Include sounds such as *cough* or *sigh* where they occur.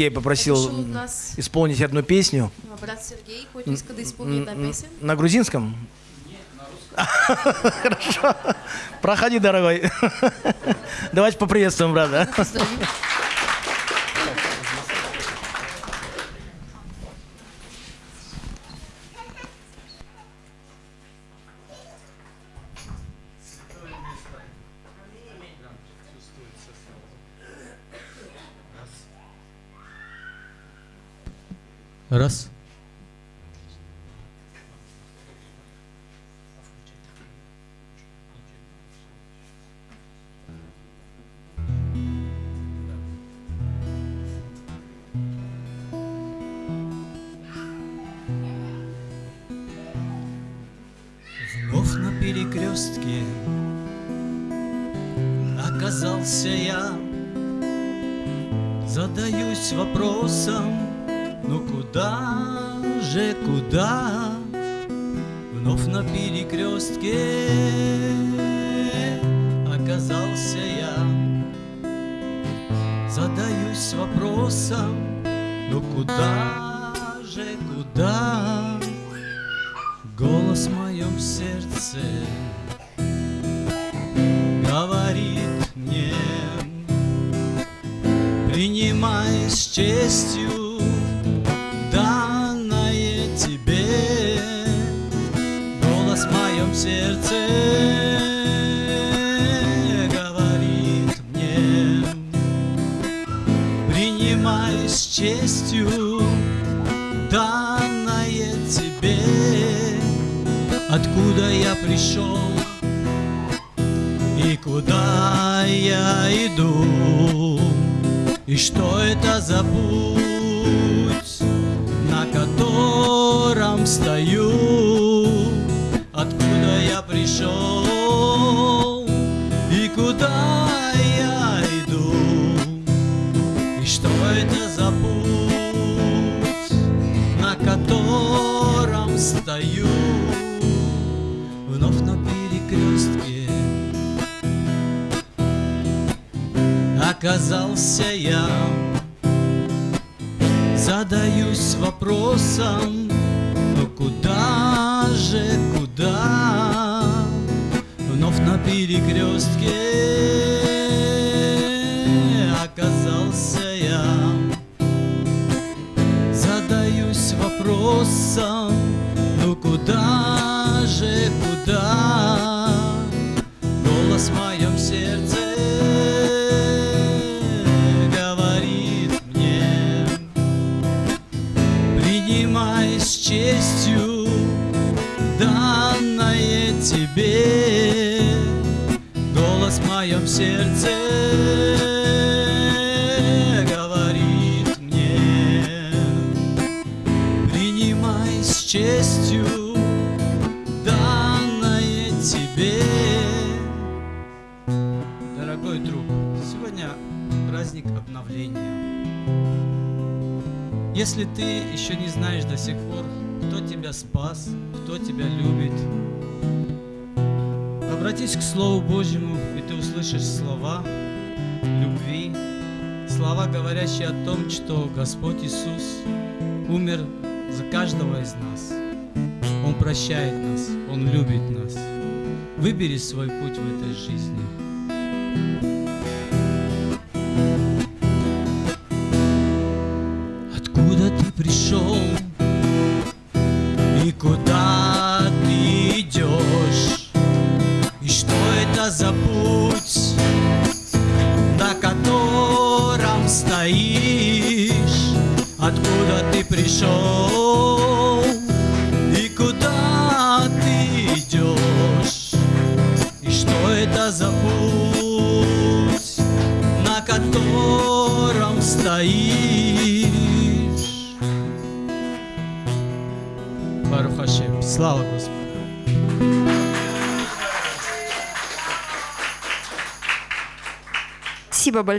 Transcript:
Я попросил нас исполнить одну песню а, брат Сергей, който иска да изпълни една песен. на грузинском. *laughs* Хорошо. Проходи, дорогой. *laughs* Давайте поприветствуем брата. Поздравим. Раз. Вновь на перекрестке оказался я Задаюсь вопросом, ну куда же, куда? Вновь на перекрестке оказался я. Задаюсь вопросом, ну куда же, куда? Голос в моем сердце говорит мне Принимай с честью сердце говорит мне. Принимай с честью данное тебе. Откуда я пришел и куда я иду? И что это за путь, на котором стою стою Вновь на перекрестке. Оказался я Задаюсь вопросом Ну куда же, куда? Вновь на перекрестке. Оказался я Задаюсь вопросом Ну куда же, куда. Голос в моем сердце говорит мне. Принимай с честью данное тебе. Голос в моем сердце праздник обновления Если ты еще не знаешь до сих пор, кто тебя спас, кто тебя любит Обратись к Слову Божьему, и ты услышишь слова любви, слова, говорящие о том, что Господь Иисус умер за каждого из нас. Он прощает нас, Он любит нас. Выбери свой путь в этой жизни. За путь, на котором стоишь? Откуда ты пришел и куда ты идешь? И что это за путь, на котором стоишь? Барух Хашем. Слава Господу. Спасибо большое.